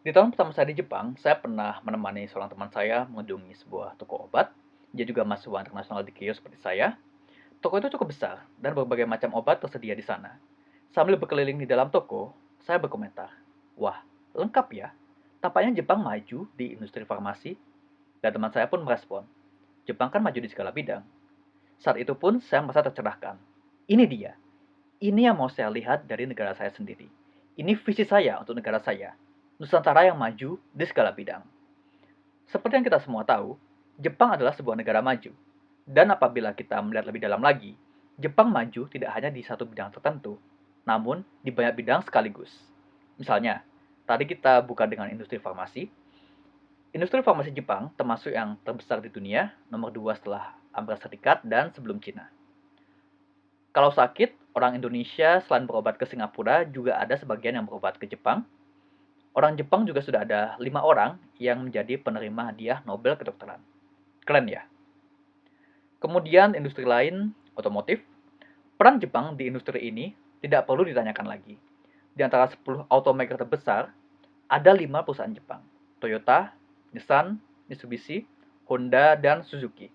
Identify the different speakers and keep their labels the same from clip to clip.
Speaker 1: Di tahun pertama saya di Jepang, saya pernah menemani seorang teman saya mengunjungi sebuah toko obat. Dia juga mahasiswa internasional di Kyoto seperti saya. Toko itu cukup besar dan berbagai macam obat tersedia di sana. Sambil berkeliling di dalam toko, saya berkomentar, "Wah, lengkap ya. Tampaknya Jepang maju di industri farmasi." Dan teman saya pun merespon, "Jepang kan maju di segala bidang." Saat itu pun saya merasa tercerahkan. Ini dia. Ini yang mau saya lihat dari negara saya sendiri. Ini visi saya untuk negara saya Nusantara yang maju di segala bidang. Seperti yang kita semua tahu, Jepang adalah sebuah negara maju. Dan apabila kita melihat lebih dalam lagi, Jepang maju tidak hanya di satu bidang tertentu, namun di banyak bidang sekaligus. Misalnya, tadi kita buka dengan industri farmasi. Industri farmasi Jepang termasuk yang terbesar di dunia, nomor dua setelah Amerika Serikat dan sebelum Cina. Kalau sakit, orang Indonesia selain berobat ke Singapura juga ada sebagian yang berobat ke Jepang, Orang Jepang juga sudah ada lima orang yang menjadi penerima hadiah Nobel kedokteran. Keren ya? Kemudian industri lain, otomotif. Peran Jepang di industri ini tidak perlu ditanyakan lagi. Di antara 10 automaker terbesar, ada 5 perusahaan Jepang. Toyota, Nissan, Mitsubishi, Honda, dan Suzuki.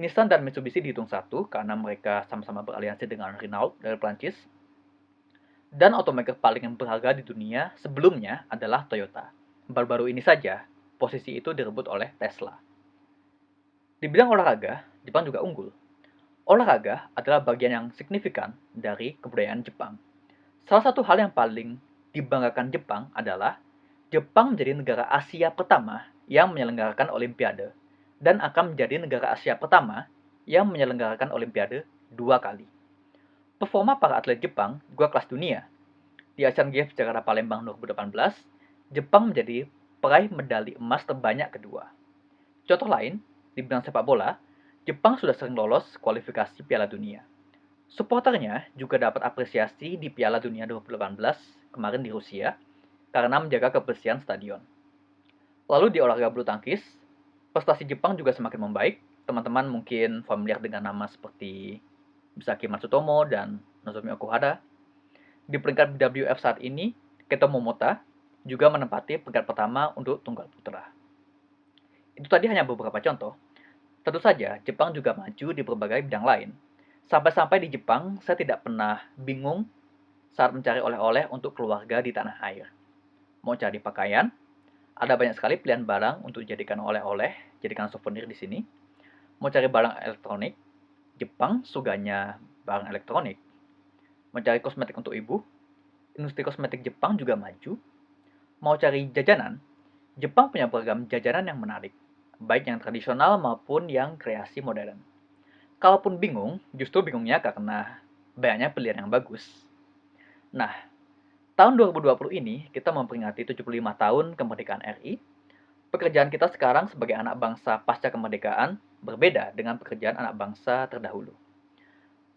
Speaker 1: Nissan dan Mitsubishi dihitung satu karena mereka sama-sama beraliansi dengan Renault dari Prancis dan automaker paling berharga di dunia sebelumnya adalah Toyota. Baru-baru ini saja, posisi itu direbut oleh Tesla. Di bidang olahraga, Jepang juga unggul. Olahraga adalah bagian yang signifikan dari kebudayaan Jepang. Salah satu hal yang paling dibanggakan Jepang adalah Jepang menjadi negara Asia pertama yang menyelenggarakan Olimpiade dan akan menjadi negara Asia pertama yang menyelenggarakan Olimpiade dua kali. Performa para atlet Jepang juga kelas dunia. Di Asian Games Jakarta Palembang 2018, Jepang menjadi peraih medali emas terbanyak kedua. Contoh lain, di bidang sepak bola, Jepang sudah sering lolos kualifikasi Piala Dunia. Supporternya juga dapat apresiasi di Piala Dunia 2018 kemarin di Rusia karena menjaga kebersihan stadion. Lalu di olahraga bulu tangkis, prestasi Jepang juga semakin membaik. Teman-teman mungkin familiar dengan nama seperti Misaki Matsutomo dan Nozomi Okuhara. Di peringkat WF saat ini, Keto Momota juga menempati peringkat pertama untuk tunggal putra. Itu tadi hanya beberapa contoh. Tentu saja, Jepang juga maju di berbagai bidang lain. Sampai-sampai di Jepang, saya tidak pernah bingung saat mencari oleh-oleh untuk keluarga di tanah air. Mau cari pakaian, ada banyak sekali pilihan barang untuk dijadikan oleh-oleh, jadikan souvenir di sini. Mau cari barang elektronik, Jepang suganya barang elektronik. Mencari kosmetik untuk ibu, industri kosmetik Jepang juga maju. Mau cari jajanan, Jepang punya beragam jajanan yang menarik, baik yang tradisional maupun yang kreasi modern. Kalaupun bingung, justru bingungnya karena banyaknya pilihan yang bagus. Nah, tahun 2020 ini kita memperingati 75 tahun kemerdekaan RI. Pekerjaan kita sekarang sebagai anak bangsa pasca kemerdekaan berbeda dengan pekerjaan anak bangsa terdahulu.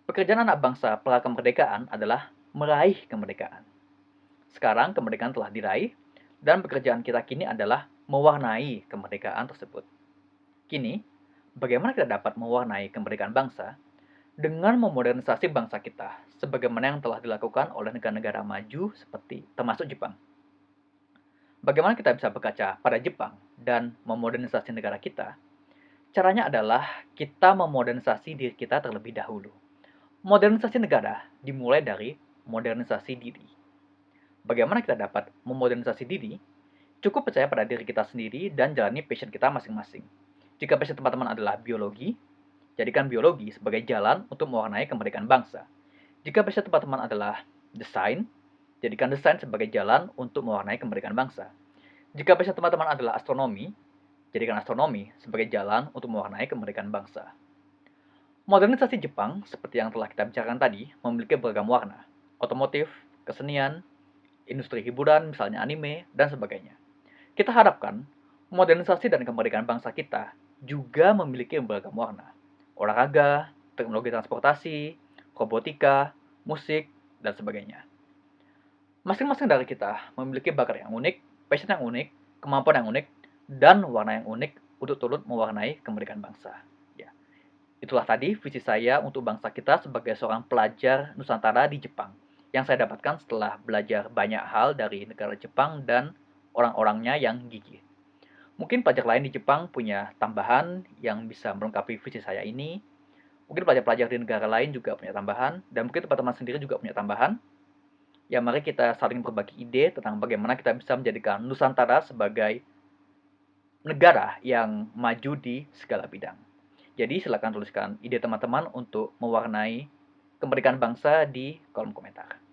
Speaker 1: Pekerjaan anak bangsa pra kemerdekaan adalah meraih kemerdekaan. Sekarang kemerdekaan telah diraih, dan pekerjaan kita kini adalah mewarnai kemerdekaan tersebut. Kini, bagaimana kita dapat mewarnai kemerdekaan bangsa dengan memodernisasi bangsa kita, sebagaimana yang telah dilakukan oleh negara-negara maju seperti termasuk Jepang. Bagaimana kita bisa berkaca pada Jepang dan memodernisasi negara kita Caranya adalah kita memodernisasi diri kita terlebih dahulu. Modernisasi negara dimulai dari modernisasi diri. Bagaimana kita dapat memodernisasi diri? Cukup percaya pada diri kita sendiri dan jalani passion kita masing-masing. Jika passion teman-teman adalah biologi, jadikan biologi sebagai jalan untuk mewarnai kemerdekaan bangsa. Jika passion teman-teman adalah desain, jadikan desain sebagai jalan untuk mewarnai kemerdekaan bangsa. Jika passion teman-teman adalah astronomi, jadikan astronomi sebagai jalan untuk mewarnai kemerdekaan bangsa. Modernisasi Jepang, seperti yang telah kita bicarakan tadi, memiliki beragam warna, otomotif, kesenian, industri hiburan, misalnya anime, dan sebagainya. Kita harapkan modernisasi dan kemerdekaan bangsa kita juga memiliki beragam warna, olahraga, teknologi transportasi, robotika, musik, dan sebagainya. Masing-masing dari kita memiliki bakat yang unik, passion yang unik, kemampuan yang unik, dan warna yang unik untuk turut mewarnai kemerdekaan bangsa. Ya. Itulah tadi visi saya untuk bangsa kita sebagai seorang pelajar Nusantara di Jepang yang saya dapatkan setelah belajar banyak hal dari negara Jepang dan orang-orangnya yang gigih. Mungkin pelajar lain di Jepang punya tambahan yang bisa melengkapi visi saya ini. Mungkin pelajar-pelajar di negara lain juga punya tambahan, dan mungkin teman-teman sendiri juga punya tambahan. Ya mari kita saling berbagi ide tentang bagaimana kita bisa menjadikan Nusantara sebagai negara yang maju di segala bidang. Jadi silakan tuliskan ide teman-teman untuk mewarnai kemerdekaan bangsa di kolom komentar.